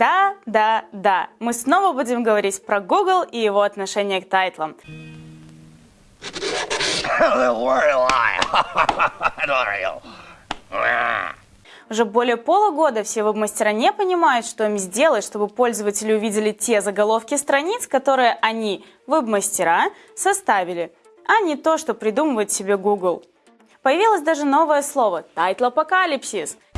Да, да, да. Мы снова будем говорить про Google и его отношение к тайтлам. Уже более полугода все веб-мастера не понимают, что им сделать, чтобы пользователи увидели те заголовки страниц, которые они, веб-мастера, составили, а не то, что придумывает себе Google. Появилось даже новое слово – тайтл-апокалипсис –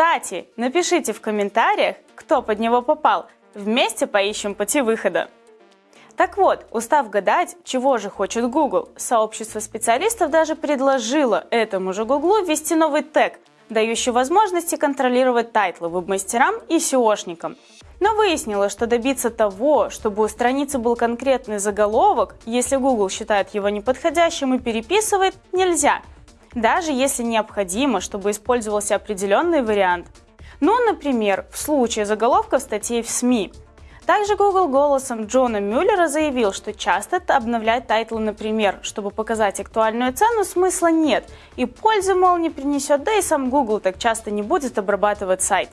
Кстати, напишите в комментариях, кто под него попал. Вместе поищем пути выхода. Так вот, устав гадать, чего же хочет Google, сообщество специалистов даже предложило этому же Google ввести новый тег, дающий возможности контролировать тайтлы веб-мастерам и SEO шникам. Но выяснилось, что добиться того, чтобы у страницы был конкретный заголовок, если Google считает его неподходящим и переписывает, нельзя – даже если необходимо, чтобы использовался определенный вариант. Ну, например, в случае заголовков статей в СМИ. Также Google голосом Джона Мюллера заявил, что часто обновлять тайтлы, например, чтобы показать актуальную цену, смысла нет, и пользы, мол, не принесет, да и сам Google так часто не будет обрабатывать сайт.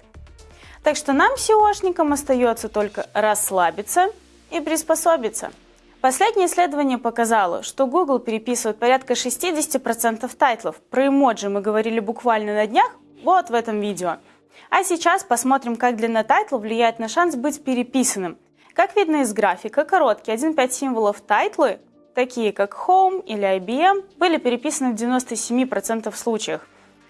Так что нам, SEO шникам, остается только расслабиться и приспособиться. Последнее исследование показало, что Google переписывает порядка 60% тайтлов. Про эмоджи мы говорили буквально на днях, вот в этом видео. А сейчас посмотрим, как длина тайтла влияет на шанс быть переписанным. Как видно из графика, короткие 1-5 символов тайтлы, такие как Home или IBM, были переписаны в 97% случаях.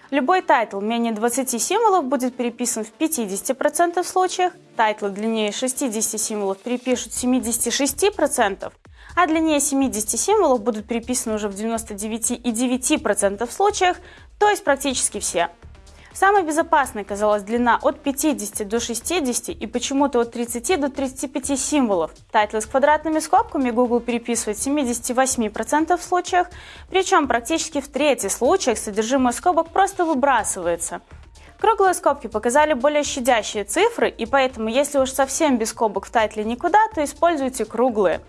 Любой тайтл менее 20 символов будет переписан в 50% случаев, тайтлы длиннее 60 символов перепишут в 76%, а длиннее 70 символов будут переписаны уже в 99,9% случаях, то есть практически все. Самой безопасной казалась длина от 50 до 60 и почему-то от 30 до 35 символов. Тайтлы с квадратными скобками Google переписывает в 78% случаях, причем практически в трети случаях содержимое скобок просто выбрасывается. Круглые скобки показали более щадящие цифры, и поэтому, если уж совсем без скобок в тайтле никуда, то используйте круглые.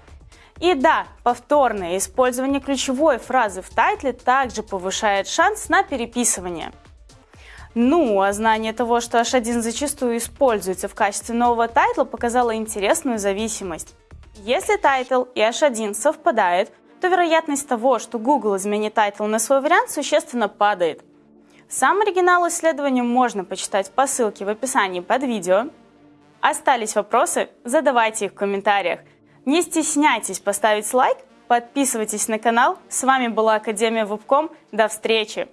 И да, повторное использование ключевой фразы в тайтле также повышает шанс на переписывание. Ну, а знание того, что H1 зачастую используется в качестве нового тайтла, показало интересную зависимость. Если тайтл и H1 совпадают, то вероятность того, что Google изменит тайтл на свой вариант, существенно падает. Сам оригинал исследования можно почитать по ссылке в описании под видео. Остались вопросы? Задавайте их в комментариях. Не стесняйтесь поставить лайк, подписывайтесь на канал. С вами была Академия Вебком. До встречи!